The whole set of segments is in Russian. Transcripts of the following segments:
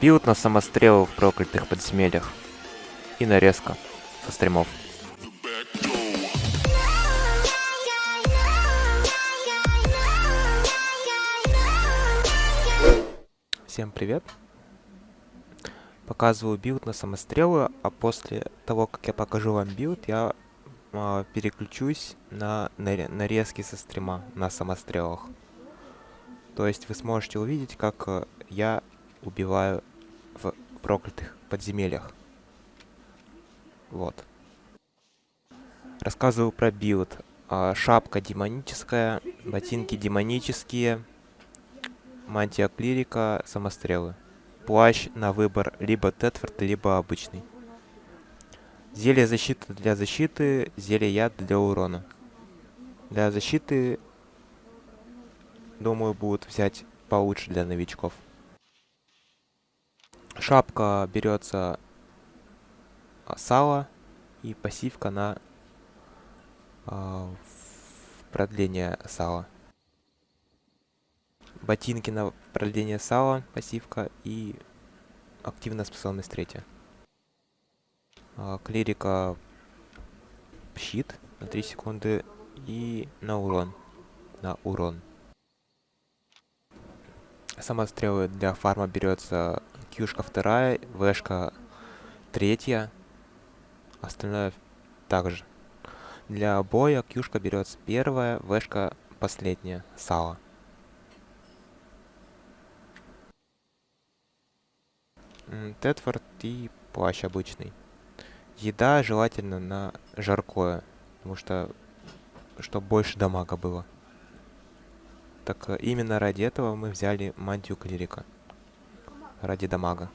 Билд на самострелы в проклятых подземельях. И нарезка со стримов. Всем привет! Показываю билд на самострелы, а после того, как я покажу вам билд, я э, переключусь на нарезки со стрима на самострелах. То есть вы сможете увидеть, как э, я убиваю в проклятых подземельях. Вот. Рассказываю про билд. А, шапка демоническая, ботинки демонические, мантия клирика, самострелы. Плащ на выбор либо Thetford, либо обычный. Зелье защиты для защиты, зелье яд для урона. Для защиты, думаю, будут взять получше для новичков. Шапка берется а, сало и пассивка на э, продление сала. Ботинки на продление сала, пассивка и активная способность третья. Э, клирика щит на 3 секунды и на урон. На урон. Самострелы для фарма берется Кьюшка вторая, Вшка третья, остальное также. Для боя Кьюшка берется первая, Вшка последняя, сало. Тетфорд и плащ обычный. Еда желательно на жаркое, потому что чтобы больше дамага было. Так э, именно ради этого мы взяли мантию клирика ради дамага.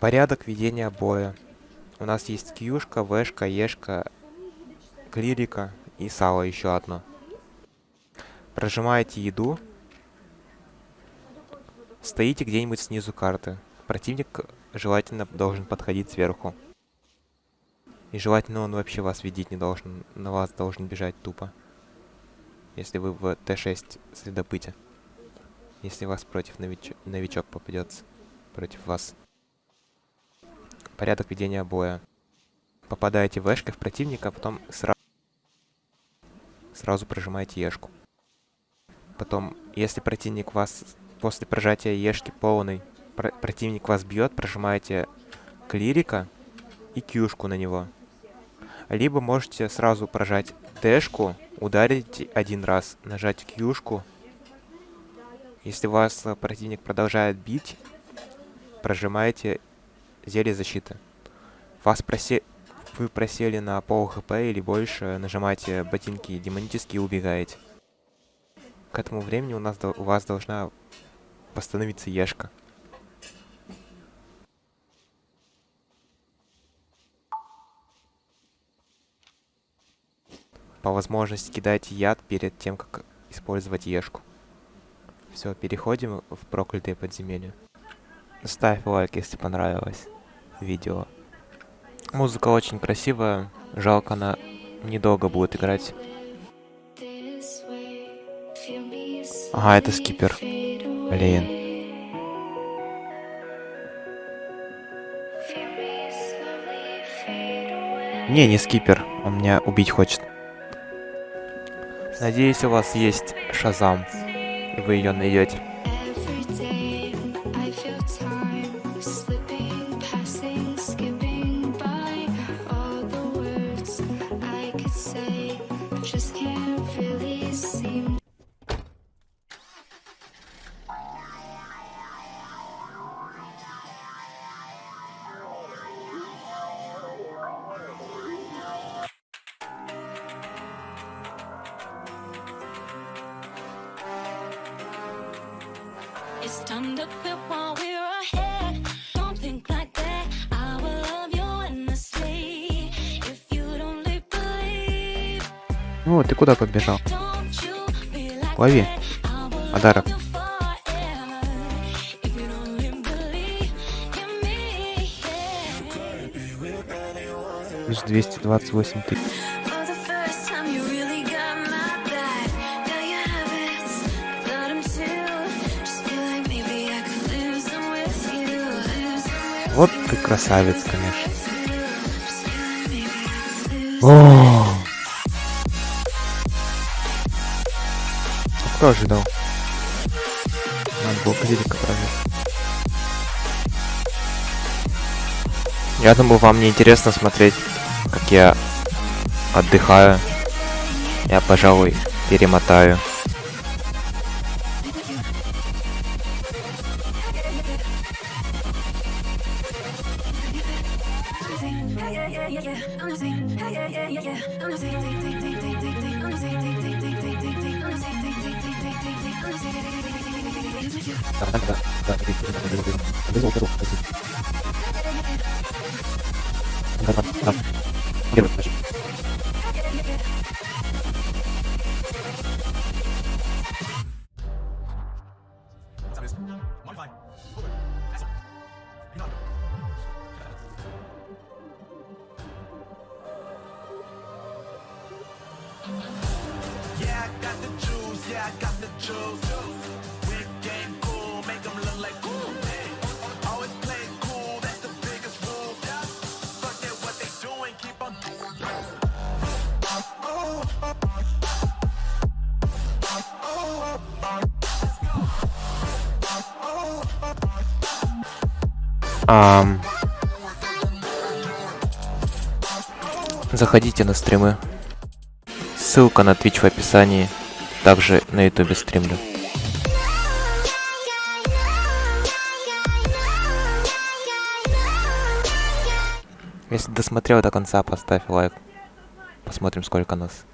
Порядок ведения боя. У нас есть кьюшка, вешка, ешка, клирика и сало еще одно. Прожимаете еду. Стоите где-нибудь снизу карты. Противник желательно должен подходить сверху. И желательно он вообще вас видеть не должен. На вас должен бежать тупо. Если вы в Т6 следопыте если вас против нович... новичок попадется против вас. Порядок ведения боя. Попадаете в эшкой в противника, а потом сразу, сразу прожимаете ешку. Потом, если противник вас после прожатия ешки полный, про противник вас бьет, прожимаете клирика и кьюшку на него. Либо можете сразу прожать дэшку, ударить один раз, нажать кьюшку если вас э, противник продолжает бить, прожимаете зелье защиты. Вас просе... Вы просели на пол хп или больше, нажимаете ботинки демонические и убегаете. К этому времени у, нас, у вас должна восстановиться ешка. По возможности кидайте яд перед тем, как использовать ешку. Все, переходим в проклятые подземелья. Ставь лайк, если понравилось видео. Музыка очень красивая, жалко она недолго будет играть. Ага, это скипер. Блин. Не, не скипер. Он меня убить хочет. Надеюсь, у вас есть Шазам вы ее найдете. It's time to quit while we're ahead. Don't think like that. I will love you endlessly. If you don't believe. Ну, ты куда побежал? Лови. Подарок. Плюс 228 тысяч. Вот ты красавец, конечно. О! Кто ожидал? Надо было клирика проверить. Я думаю, вам не интересно смотреть, как я отдыхаю. Я, пожалуй, перемотаю. yeah, yeah, yeah. Got the juice, yeah, I got the juice. Big game cool, make 'em look like cool. Always play cool, that's the biggest rule. Forget what they doing, keep on doing. Ам. Заходите на стримы. Ссылка на Twitch в описании. Также на YouTube стримлю. Если досмотрел до конца, поставь лайк. Посмотрим, сколько нас.